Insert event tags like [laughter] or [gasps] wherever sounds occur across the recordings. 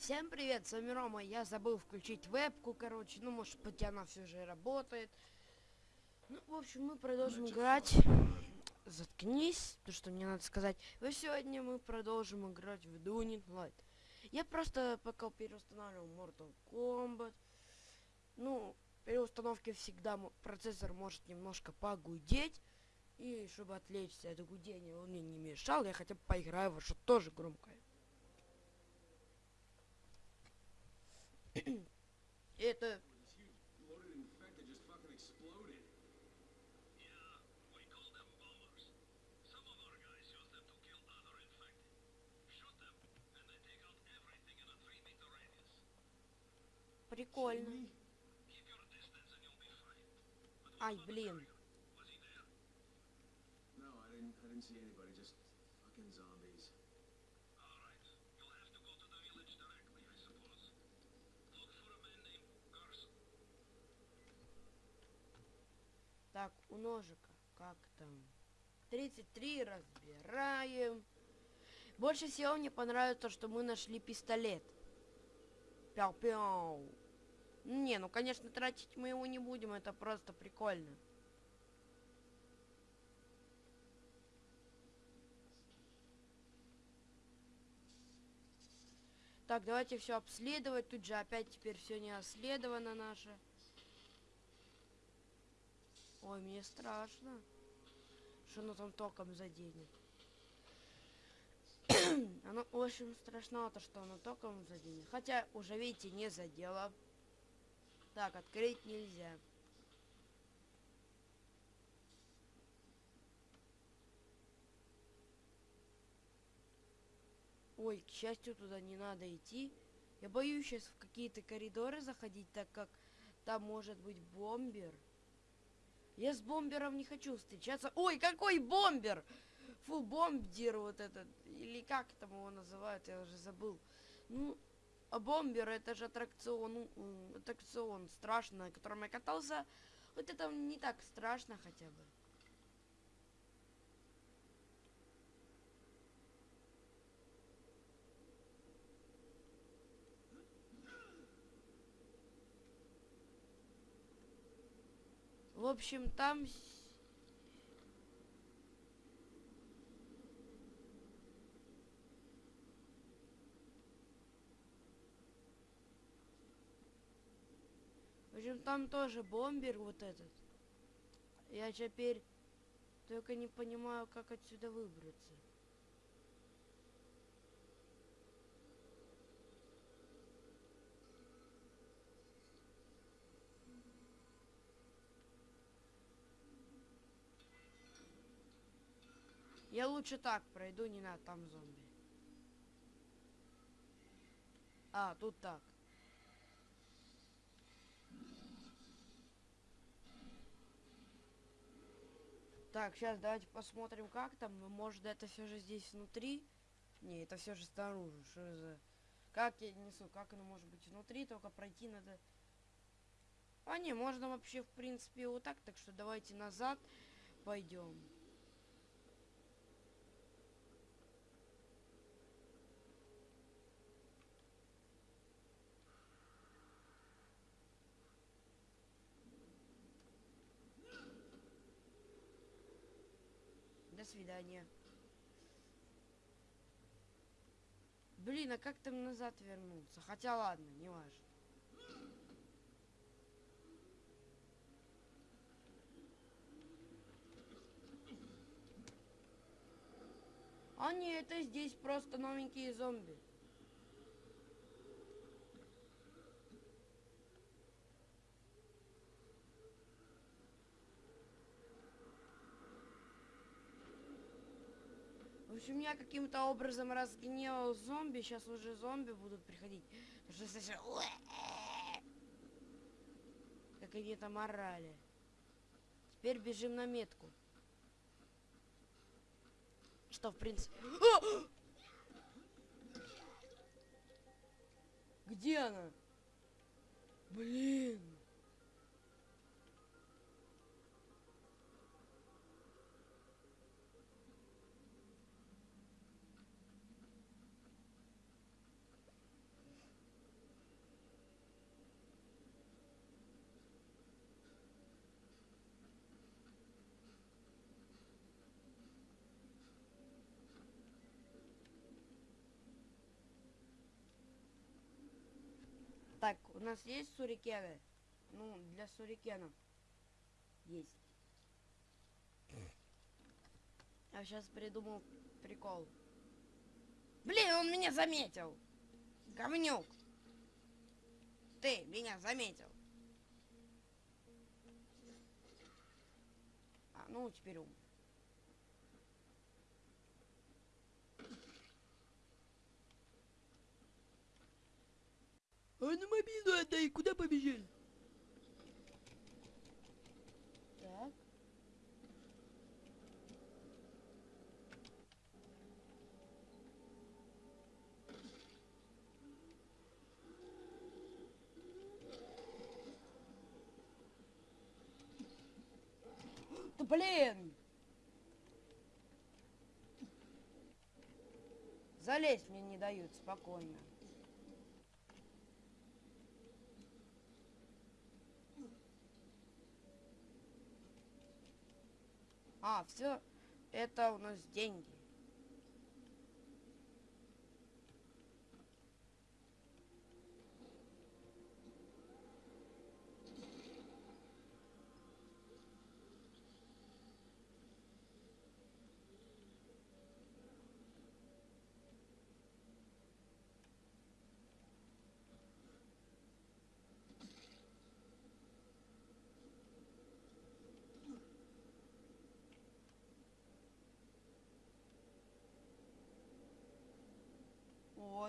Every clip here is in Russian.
Всем привет, с вами Рома. Я забыл включить вебку, короче. Ну, может быть, она все же работает. Ну, в общем, мы продолжим играть. Заткнись, то, что мне надо сказать. И сегодня мы продолжим играть в Dunning Light. Я просто пока переустанавливал Mortal Kombat. Ну, переустановки всегда процессор может немножко погудеть. И чтобы отвлечься от гудения, он мне не мешал, я хотя бы поиграю во что тоже громкое. Это... Прикольно. Ай, блин. No, I didn't. I didn't. Just fucking zombies. Так, у ножика. Как там? 33 разбираем. Больше всего мне понравится, что мы нашли пистолет. Пяу-пяу. Не, ну, конечно, тратить мы его не будем. Это просто прикольно. Так, давайте все обследовать. Тут же опять теперь все не обследовано наше. Ой, мне страшно. Что оно там током заденет. [coughs] оно очень страшно, то что оно током заденет. Хотя, уже видите, не задело. Так, открыть нельзя. Ой, к счастью, туда не надо идти. Я боюсь сейчас в какие-то коридоры заходить, так как там может быть бомбер. Я с бомбером не хочу встречаться. Ой, какой бомбер! Фу, бомбдир вот этот. Или как там его называют, я уже забыл. Ну, а бомбер это же аттракцион, ну, аттракцион страшный, на котором я катался. Вот это не так страшно хотя бы. В общем, там... В общем, там тоже бомбер вот этот. Я теперь только не понимаю, как отсюда выбраться. Я лучше так пройду, не надо, там зомби. А, тут так. Так, сейчас давайте посмотрим, как там. Может, это все же здесь внутри? Не, это все же снаружи. Что за... Как я несу? Как оно может быть внутри? Только пройти надо... А не, можно вообще, в принципе, вот так. Так что давайте назад пойдем. До свидания. Блин, а как там назад вернуться? Хотя ладно, не важно. А не, это здесь просто новенькие зомби. В общем, я каким-то образом разгневал зомби. Сейчас уже зомби будут приходить. Как они там орали. Теперь бежим на метку. Что, в принципе... Где она? Блин. Так, у нас есть сурикены? Ну, для сурикенов. Есть. Я сейчас придумал прикол. Блин, он меня заметил. Говнюк. Ты меня заметил. А, ну теперь ум. А ну мобилу отдай, куда побежали? Так. Да блин! Залезть мне не дают спокойно. Все, это у нас деньги.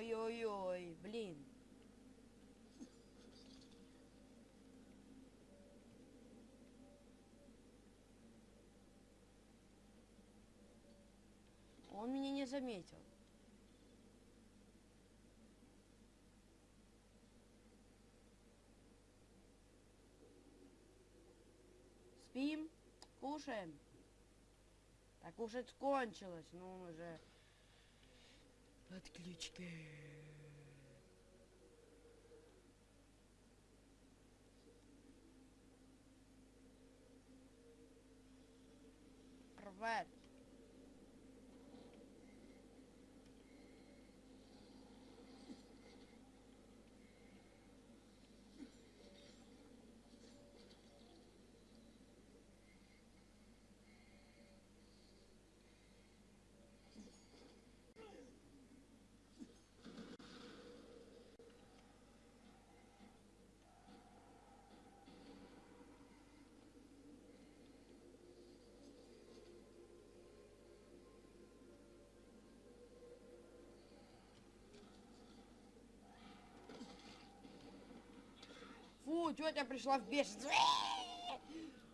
Ой-ой-ой, блин. Он меня не заметил. Спим, кушаем. Так кушать кончилось, ну уже Отключка. Привет. Тетя пришла в бешенство.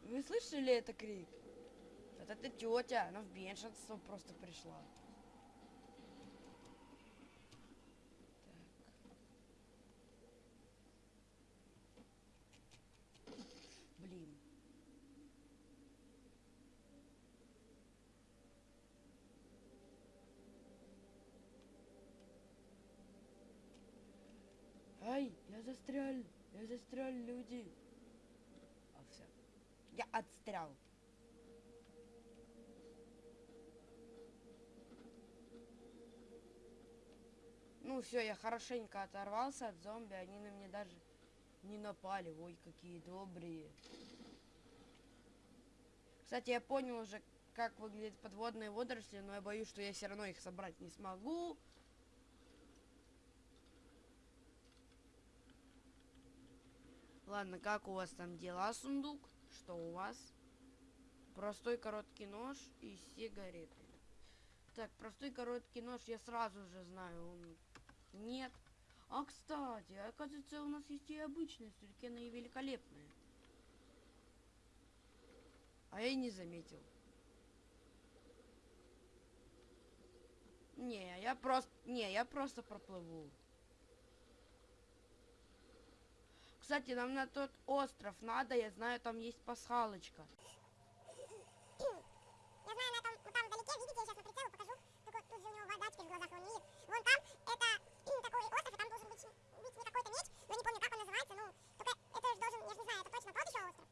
Вы слышали это крик? Вот это тетя, она в бешенство просто пришла. Блин. Ай, я застрял, я застрял, люди. А все. Я отстрял. Ну все, я хорошенько оторвался от зомби, они на меня даже не напали. Ой, какие добрые. Кстати, я понял уже, как выглядят подводные водоросли, но я боюсь, что я все равно их собрать не смогу. Ладно, как у вас там дела, сундук? Что у вас? Простой короткий нож и сигареты. Так, простой короткий нож я сразу же знаю. Он... Нет. А, кстати, оказывается, у нас есть и обычные сюрикены и великолепные. А я и не заметил. Не, я просто... Не, я просто проплыву. Кстати, нам на тот остров надо, я знаю, там есть пасхалочка. Я знаю, на том, вот там вдалеке, видите, я сейчас на прицелу покажу, только тут же у него вода теперь в глазах, он не видит. Вон там, это [clears throat] такой остров, и там должен быть, быть какой-то меч, но не помню, как он называется, ну, только это же должен, я же не знаю, это точно тот еще остров.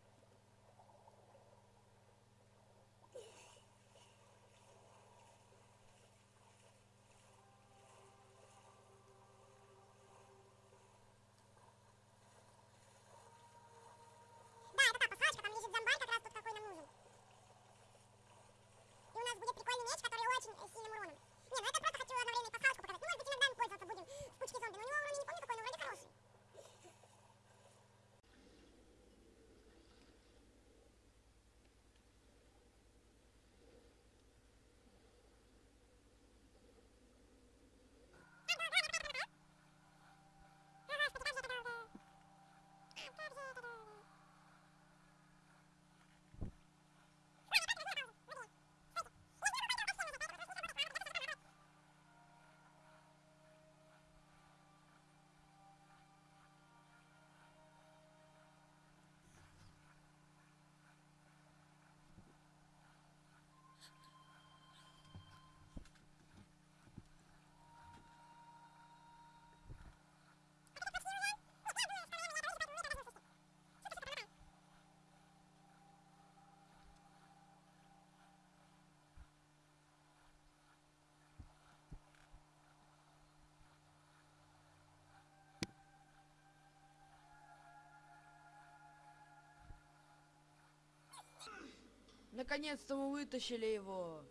Наконец-то мы вытащили его.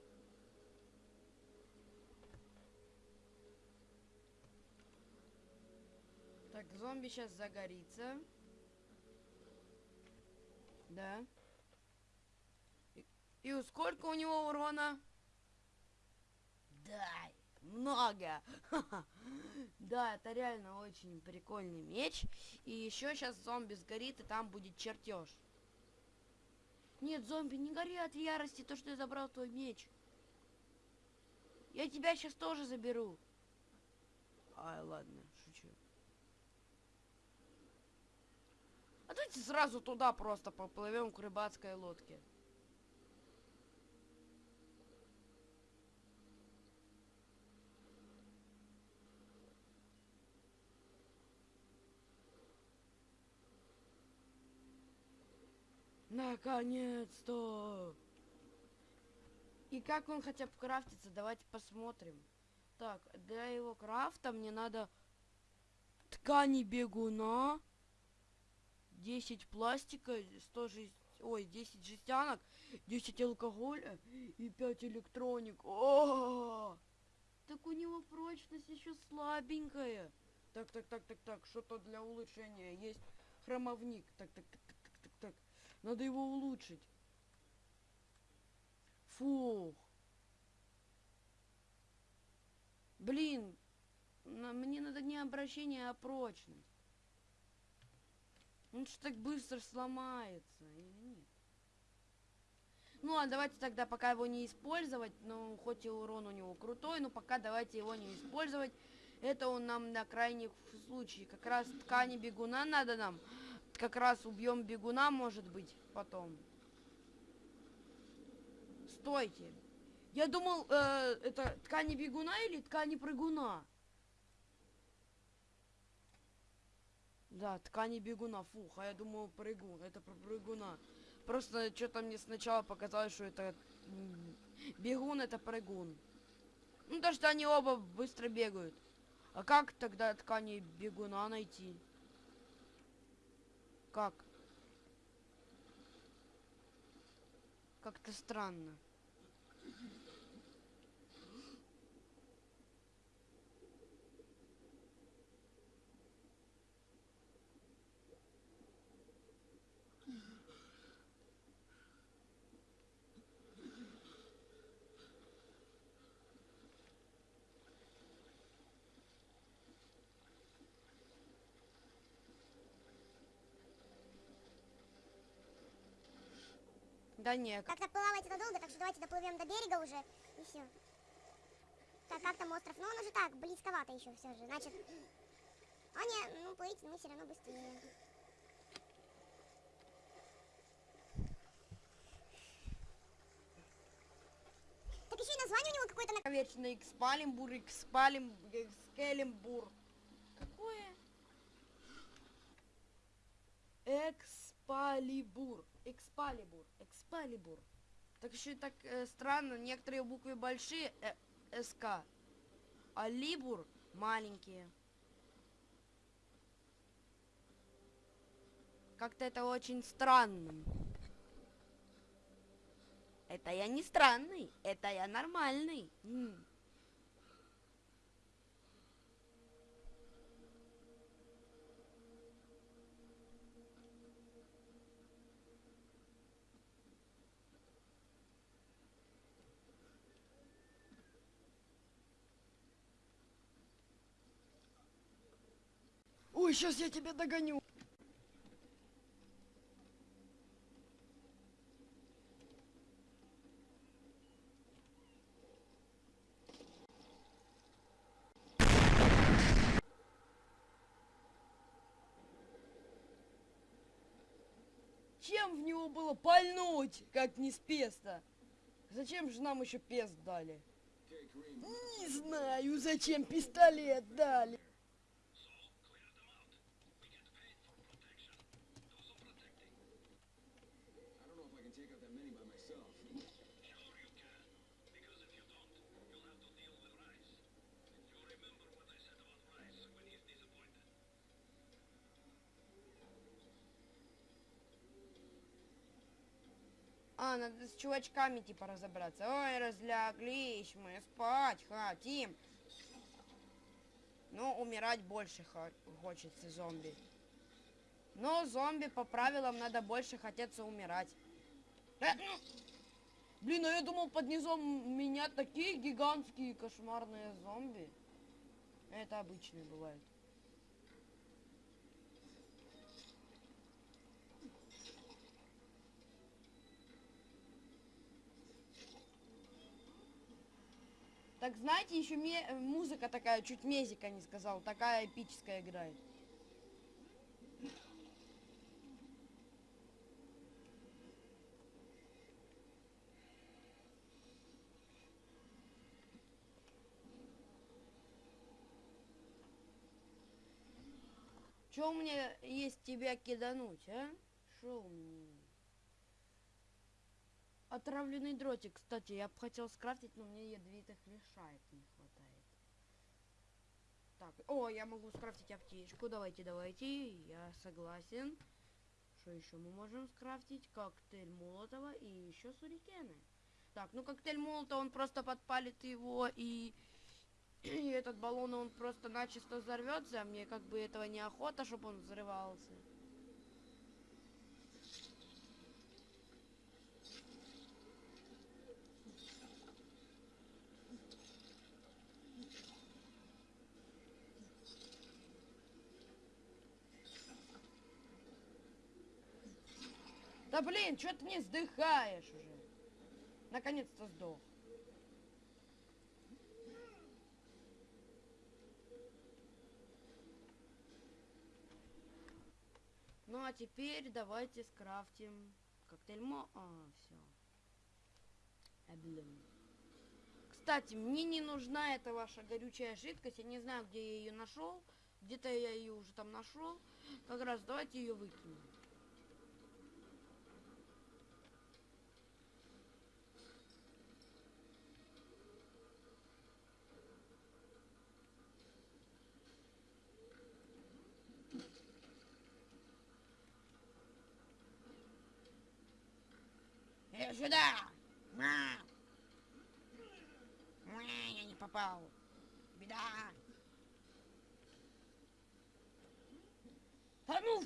Так, зомби сейчас загорится. Да. И, и сколько у него урона? Да, много. [laughs] Да, это реально очень прикольный меч. И еще сейчас зомби сгорит, и там будет чертеж. Нет, зомби, не гори от ярости, то, что я забрал твой меч. Я тебя сейчас тоже заберу. Ай, ладно, шучу. А давайте сразу туда просто поплывем к рыбацкой лодке. Наконец-то! И как он хотя бы крафтится, давайте посмотрим. Так, для его крафта мне надо ткани бегуна, 10 пластика, 100 жесть... Ой, 10 жестянок, 10 алкоголя и 5 электроник. О! Так у него прочность еще слабенькая. Так, так, так, так, так, что-то для улучшения есть. Хромовник. Так, так, так, так, так, так, так. Надо его улучшить. Фух. Блин, мне надо не обращение, а прочность. Он что так быстро сломается или нет? Ну, а давайте тогда пока его не использовать, ну, хоть и урон у него крутой, но пока давайте его не использовать. Это он нам на крайний случай. Как раз ткани бегуна надо нам. Как раз убьем бегуна, может быть, потом. Стойте. Я думал, э, это ткани бегуна или ткани прыгуна? Да, ткани бегуна, фух, а я думал прыгун, это про прыгуна. Просто что-то мне сначала показалось, что это бегун, это прыгун. Ну, то, что они оба быстро бегают. А как тогда ткани бегуна найти? Как? Как-то странно. Да нет, Как-то плавать это долго, так что давайте доплывем до берега уже, и все. Так, как там остров? Ну, он уже так, близковато еще все же. Значит, а не, ну, плыть мы все равно быстрее. Так еще и название у него какое-то на... Вечно Экспалимбур, Экспалим, Экскелимбур. Какое? Экспалибур. Экспалибур. Экспалибур. Так еще и так э, странно, некоторые буквы большие, э, СК, а Либур маленькие. Как-то это очень странно. Это я не странный, это я нормальный. Сейчас я тебя догоню. Чем в него было пальнуть, как не с песта? Зачем же нам еще пест дали? Не знаю, зачем пистолет дали. I don't know if I can take out that many by myself. Надо с чувачками типа разобраться. Ой, разляглись мы, спать хотим. Ну, умирать больше хо- хочется зомби. Но зомби по правилам надо больше хотеться умирать. Э, Блин, а я думал под низом меня такие гигантские кошмарные зомби. Это обычные бывают. Так знаете, еще э, музыка такая, чуть мезика не сказал, такая эпическая играет. Че у меня есть тебя кидануть, а? Шо у меня? Отравленный дротик, кстати, я бы хотел скрафтить, но мне ядовитых лишает не хватает. Так, о, я могу скрафтить аптечку, давайте, давайте, я согласен. Что еще мы можем скрафтить? Коктейль Молотова и еще сурикены. Так, ну коктейль Молотова, он просто подпалит его и... [clears throat] И этот баллон, он просто начисто взорвется, а мне как бы этого неохота, чтобы он взрывался. Блин, что ты не сдыхаешь уже? Наконец-то сдох. Ну а теперь давайте скрафтим коктейль мо... А, все. блин. Кстати, мне не нужна эта ваша горючая жидкость. Я не знаю, где я ее нашел. Где-то я ее уже там нашел. Как раз давайте ее выкинем. Сюда! Ма! Ма, я не попал. Беда. Да ну!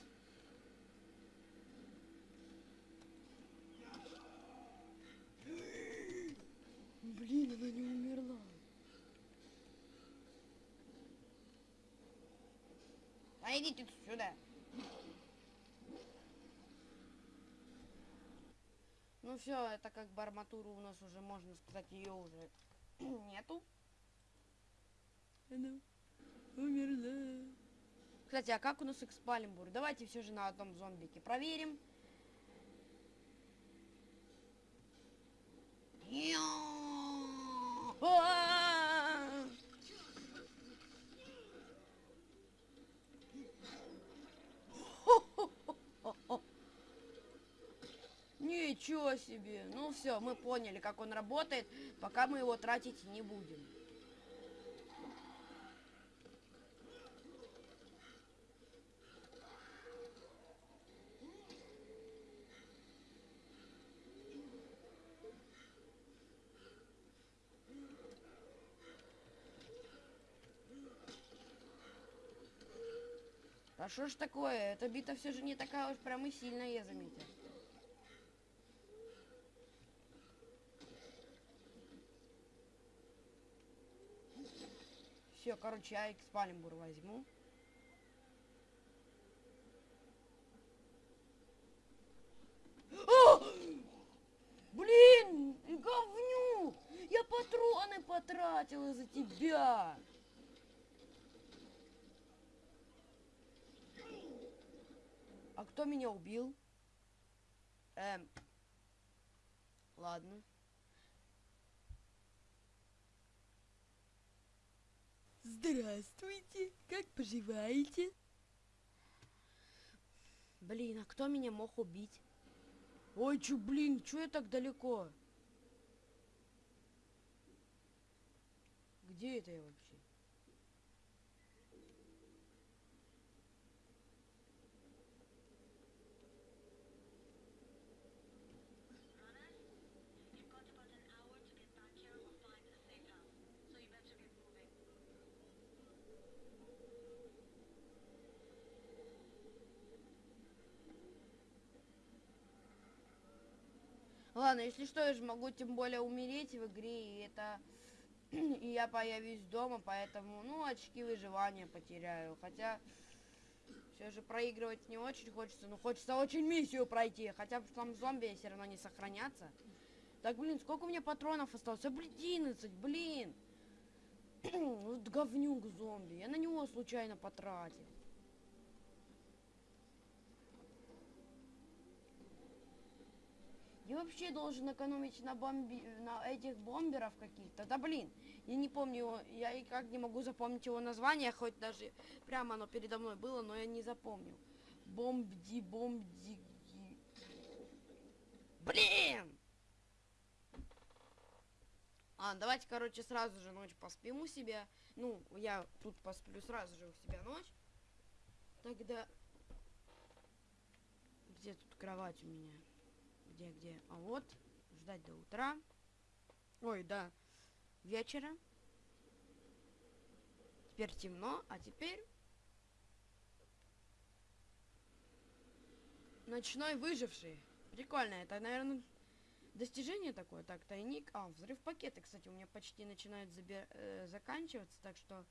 Блин, она не умерла. А идите сюда. Все, это как бы арматуру у нас уже, можно сказать, ее уже [clears throat] нету. Она умерла. Кстати, а как у нас экспалимбур? Давайте все же на одном зомбике проверим. А! Ничего себе. Ну все, мы поняли, как он работает, пока мы его тратить не будем. А что ж такое? Эта бита все же не такая уж прям и сильная, я заметил. Все, короче, я экспалимбур возьму. О! Блин, говнюк! Я патроны потратил из-за тебя. А кто меня убил? Эм. Ладно. Здравствуйте, как поживаете? Блин, а кто меня мог убить? Ой, чё, блин, чё я так далеко? Где это я вообще? Ладно, если что, я же могу тем более умереть в игре, и это... [clears throat] И я появюсь дома, поэтому, ну, очки выживания потеряю. Хотя, все же проигрывать не очень хочется, но хочется очень миссию пройти. Хотя бы там зомби все равно не сохранятся. Так, блин, сколько у меня патронов осталось? А, блин, 11, блин. [clears throat] вот говнюк зомби. Я на него случайно потратил. Я вообще должен экономить на бомби... на этих бомберов каких-то. Да блин, я не помню его, я и как не могу запомнить его название, хоть даже прямо оно передо мной было, но я не запомнил. Бомбди, бомбди... Блин! А, давайте, короче, сразу же ночь поспим у себя. Ну, я тут посплю сразу же у себя ночь. Тогда... Где тут кровать у меня? Где, где? А вот, ждать до утра. Ой, да, вечера. Теперь темно, а теперь... Ночной выживший. Прикольно, это, наверное, достижение такое. Так, тайник. А, взрыв пакеты, кстати, у меня почти начинают забер... э, заканчиваться, так что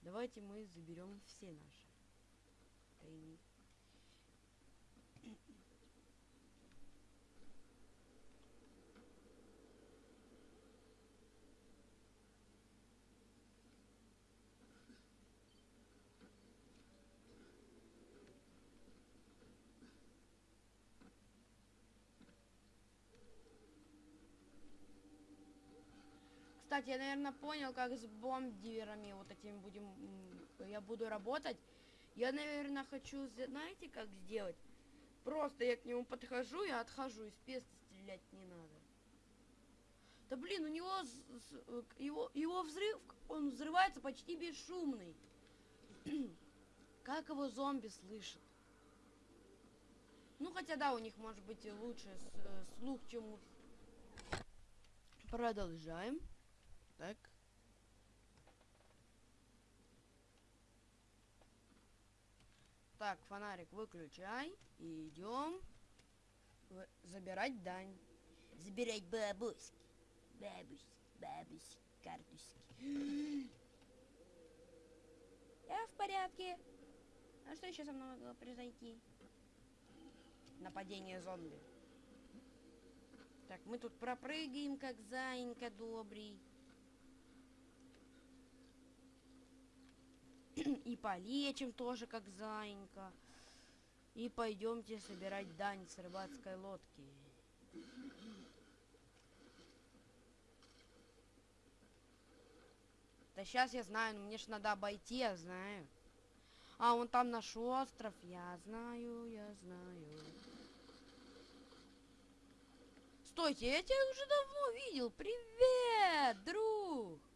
давайте мы заберем все наши тайники. Кстати, я, наверное, понял, как с бомбдиверами вот этими будем... Я буду работать. Я, наверное, хочу... зна- Знаете, как сделать? Просто я к нему подхожу и отхожу. Из песта стрелять не надо. Да блин, у него... его, его взрыв... Он взрывается почти бесшумный. [clears throat] как его зомби слышат? Ну, хотя да, у них может быть и лучше э, слух, чем у... Продолжаем. Так. Так, фонарик выключай. И идем забирать дань. Забирать бабуськи. Бабуськи, бабуськи, картуськи. [gasps] Я в порядке. А что еще со мной могло произойти? Нападение зомби. Так, мы тут пропрыгаем, как заинька добрый. [clears throat] И полечим тоже, как заинька. И пойдемте собирать дань с рыбацкой лодки. Да сейчас я знаю, но мне ж надо обойти, я знаю. А, вон там наш остров, я знаю, я знаю. Стойте, я тебя уже давно видел. Привет, друг.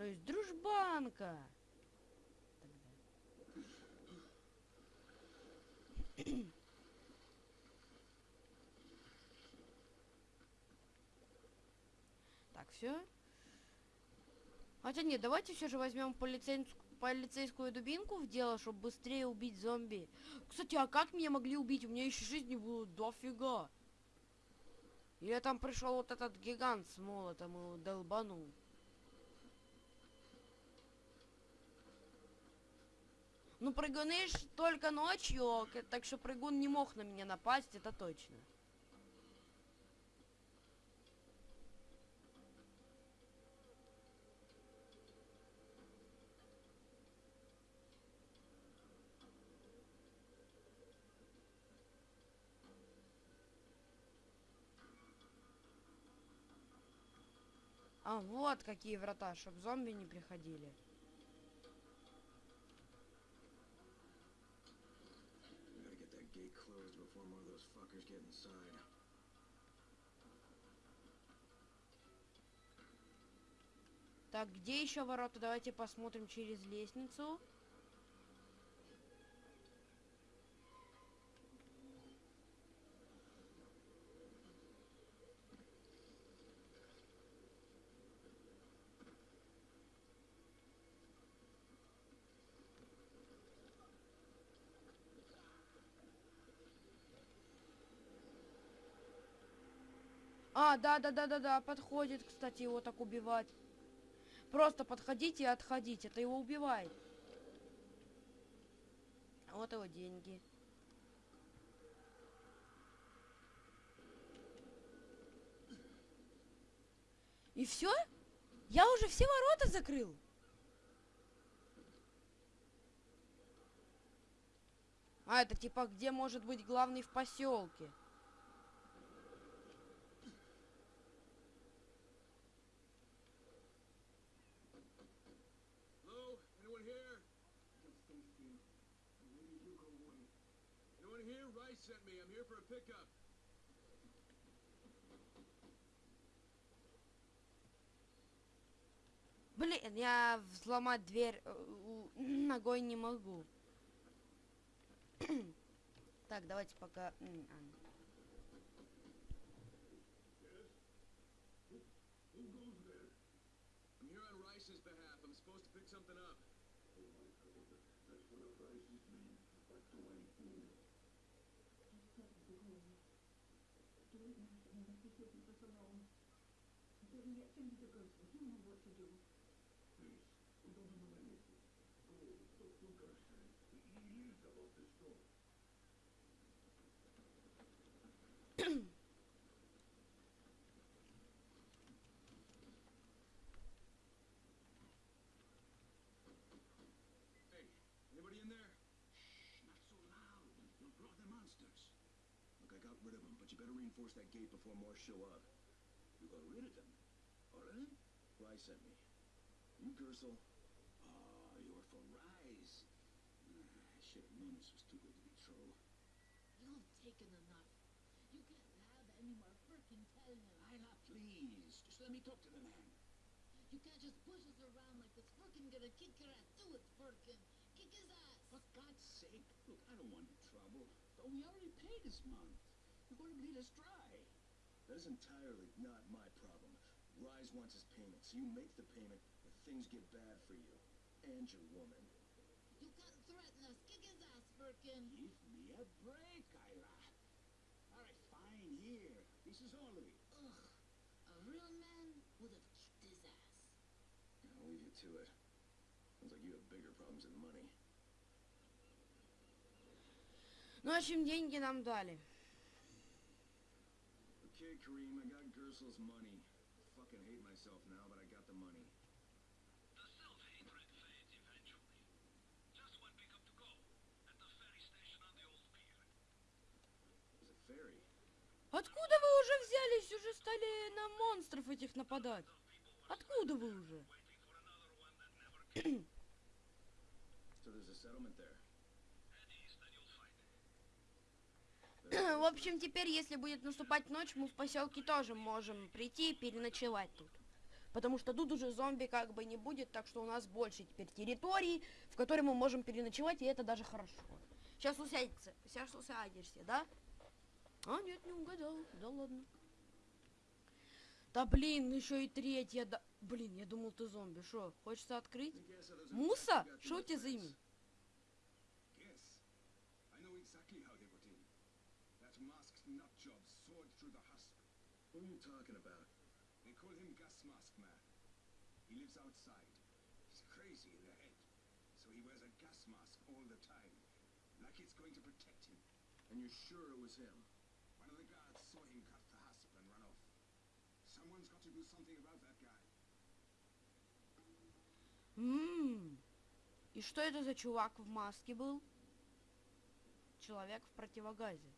То есть дружбанка. Так, все. Хотя нет, давайте все же возьмем полицейскую, полицейскую дубинку в дело, чтобы быстрее убить зомби. Кстати, а как меня могли убить? У меня еще жизни было дофига. Или там пришел вот этот гигант с молотом и долбанул. Ну, прыгуны ж только ночью, так что прыгун не мог на меня напасть, это точно. А, вот какие врата, чтоб зомби не приходили. Так, где еще ворота? Давайте посмотрим через лестницу. А, да-да-да-да-да, подходит, кстати, его так убивать. Просто подходите и отходить, это его убивает. Вот его деньги. И все? Я уже все ворота закрыл. А, это типа где может быть главный в поселке? Sent me. I'm here for a pickup. Блин, я взломать дверь э, [clears throat] ногой не могу. [clears throat] Так, давайте пока... can get what to do. Please, we don't know anything. Go, talk to He about the storm. hey, anybody in there? Shh, not so loud. you. the monsters. Look, I got rid of them, but you better reinforce that gate before more show up. You got rid of them? Already? Rice sent me. You, Gersel? Oh, you're for Rise. Ah, I should have known this was too good to be true. You've taken enough. You can't have any more freaking telling. Lila, please. Just let me talk to the man. You can't just push us around like this. Furkin gonna kick your ass. Do it, Furkin. Kick his ass. For God's sake, look, I don't want any trouble. But we already paid this month. You're going to bleed us dry. That is entirely not my. Rise wants his payment, so you make the payment if things get bad for you. And your woman. You can't threaten us. Kick his ass, Furkin. Give me a break, Ira. All right, fine, here. This is all of it. Ugh. A real man would have kicked his ass. I'll leave you to it. Sounds like you have bigger problems than money. Ну, в общем, деньги нам дали. Okay, Kareem, I got Gersel's money. Fucking hate myself now, but I got the money. The self-hatred fades eventually. Just one pickup to go. At the ferry station on the old pier. There's a ferry. Откуда вы уже взялись? Уже стали на монстров этих нападать. Откуда вы уже? So there's a settlement there. [clears throat] В общем, теперь, если будет наступать ночь, мы в поселке тоже можем прийти и переночевать тут. Потому что тут уже зомби как бы не будет, так что у нас больше теперь территории, в которой мы можем переночевать, и это даже хорошо. Сейчас усядется, сейчас усядешься, да? А, нет, не угадал, да ладно. Да блин, еще и третья, да... Блин, я думал, ты зомби, шо, хочется открыть? Муса, что у тебя за имя? And you're sure it was him? One of the guards saw him cut the hasp and run off. Someone's got to do something about that guy. М, И что это за чувак в маске был? Человек в противогазе.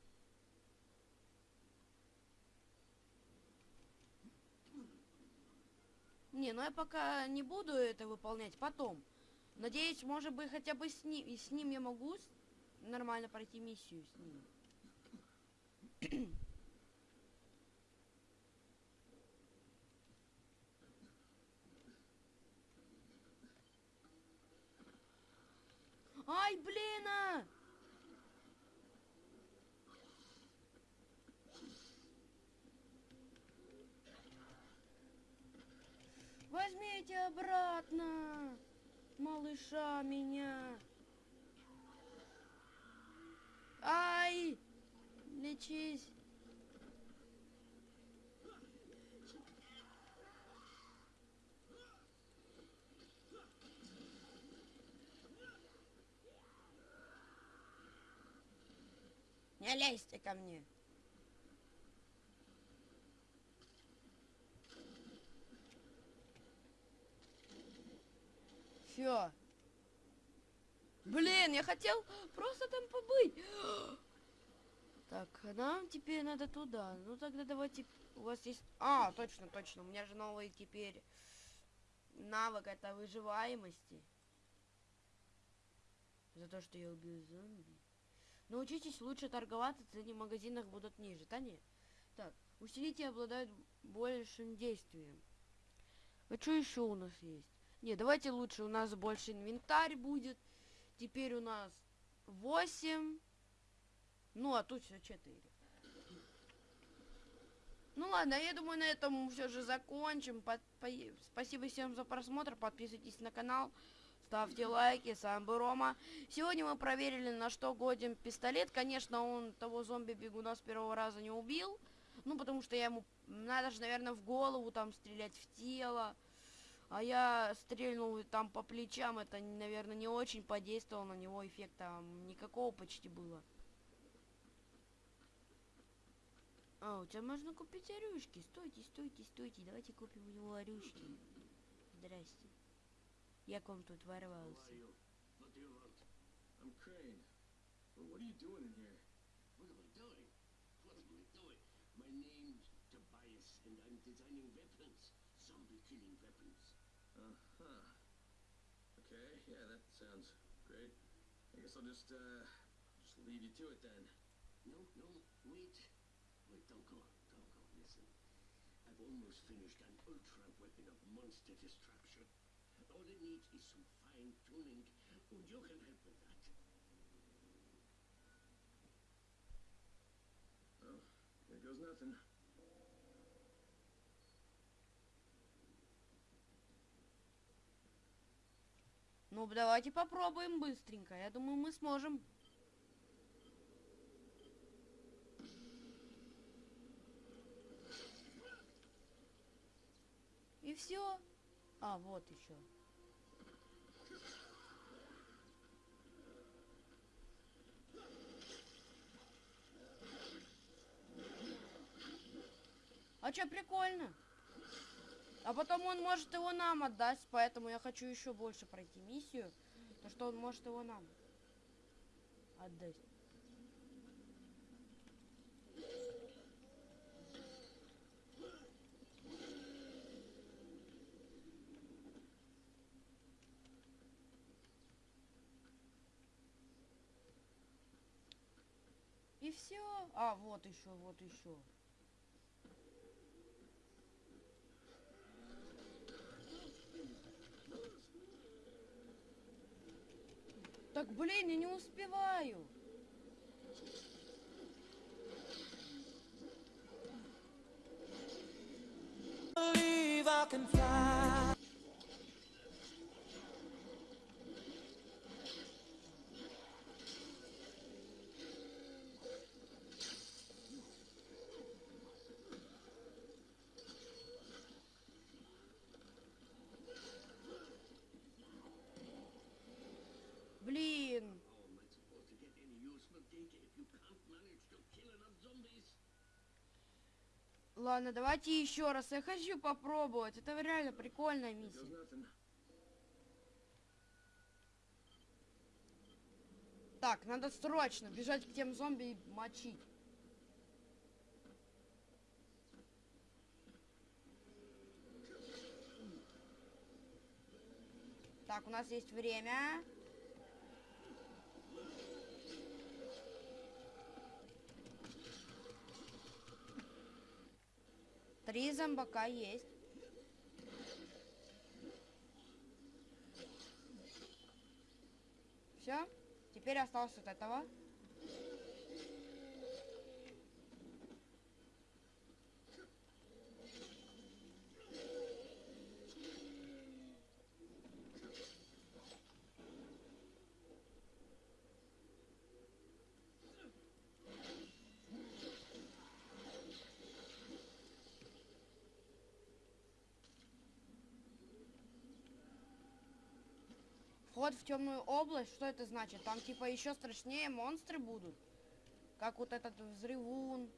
Не, ну я пока не буду это выполнять потом. Надеюсь, может быть, хотя бы с ним, и с ним я могу нормально пройти миссию с ним. [clears throat] Ай, блин! а! Возьмите обратно, малыша меня. Ай! Лечись! Не лезьте ко мне. Все. Блин, я хотел просто там побыть. Так, а нам теперь надо туда. Ну тогда давайте. У вас есть. А, точно, точно. У меня же новый теперь навык это выживаемости. За то, что я убил зомби. Научитесь лучше торговаться, цены в магазинах будут ниже. Да нет. Так, усилители обладают большим действием. А что еще у нас есть? Не, давайте лучше у нас больше инвентарь будет. Теперь у нас 8. Ну, а тут все 4. Ну ладно, я думаю, на этом все же закончим. Под- по- Спасибо всем за просмотр. Подписывайтесь на канал. Ставьте лайки. С вами был Рома. Сегодня мы проверили, на что годен пистолет. Конечно, он того зомби-бегуна с первого раза не убил. Ну, потому что я ему... Надо же, наверное, в голову там стрелять, в тело. А я стрельнул там по плечам. Это, наверное, не очень подействовало на него. Эффекта никакого почти было. А, у тебя можно купить орюшки. Стойте, стойте, стойте. Давайте купим у него орюшки. Здрасте. Я к вам тут ворвался. weapons. Zombie-killing weapons. Uh-huh. Okay, yeah, that sounds great. I guess I'll just, uh, just leave you to it then. No, no, wait. Wait, don't go. Don't go. Listen. I've almost finished an ultra weapon of monster destruction. All it needs is some fine tuning, and you can help with that. Well, here goes nothing. Ну, давайте попробуем быстренько. Я думаю, мы сможем. И все. А, вот еще. А чё, прикольно. А потом он может его нам отдать, поэтому я хочу еще больше пройти миссию. То что он может его нам отдать. И все. А, вот еще, вот еще. Так, блин, я не успеваю. I can fly. Ладно, давайте еще раз. Я хочу попробовать. Это реально прикольная миссия. Так, надо срочно бежать к тем зомби и мочить. Так, у нас есть время. Три зомбака есть. Все? Теперь осталось от этого. Вход в темную область, что это значит? Там типа еще страшнее монстры будут, как вот этот взрывун.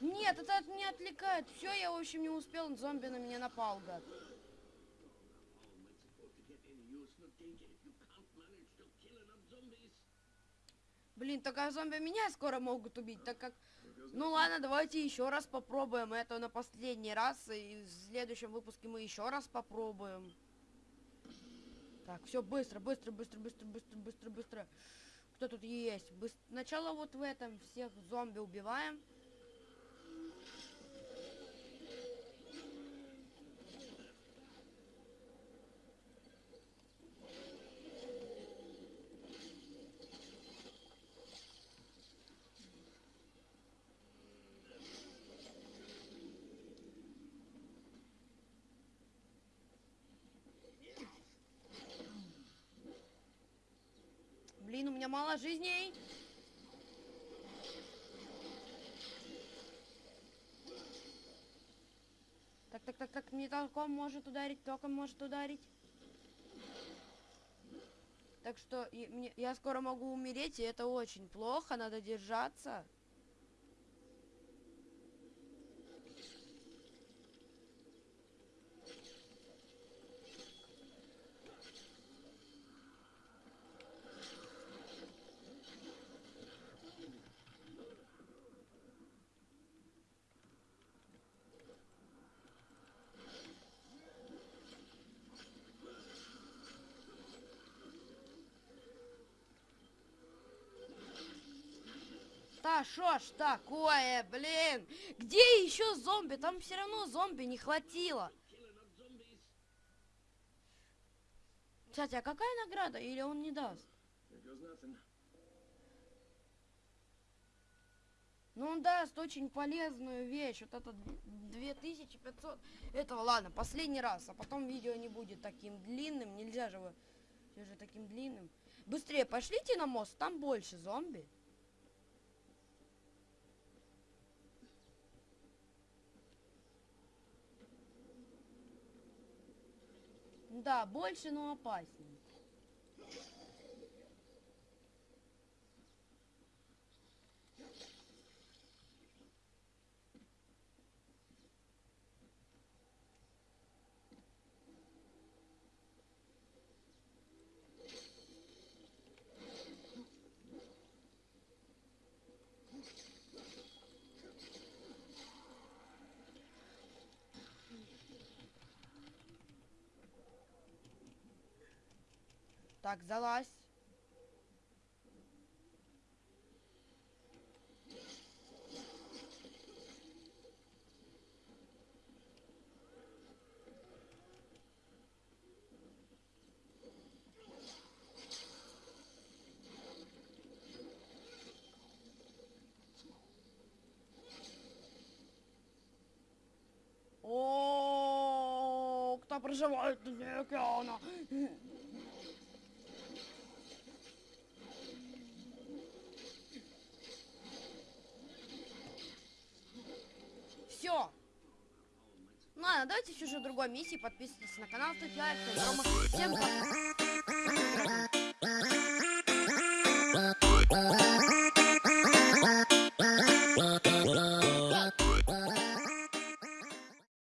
Нет, это от меня отвлекает. Все, я, в общем, не успел. Зомби на меня напал, гад. Только зомби меня скоро могут убить, так как... Ну ладно, давайте еще раз попробуем это на последний раз, и в следующем выпуске мы еще раз попробуем. Так, все, быстро, быстро, быстро, быстро, быстро, быстро, быстро. Кто тут есть? Быс- Сначала вот в этом всех зомби убиваем. Блин, у меня мало жизней. Так, так, так, так, не током может ударить, током может ударить. Так что я скоро могу умереть, и это очень плохо, надо держаться. Да шо ж такое, блин? Где еще зомби? Там все равно зомби не хватило. Кстати, а какая награда? Или он не даст? Ну, он даст очень полезную вещь. Вот это д- 2500. Это ладно, последний раз. А потом видео не будет таким длинным. Нельзя же вы всё же таким длинным. Быстрее пошлите на мост, там больше зомби. Да, больше, но опаснее. Так, залазь. О, кто проживает дне океана? Все. Ладно, давайте же другой миссии. Подписывайтесь на канал, ставьте лайк. Всем пока.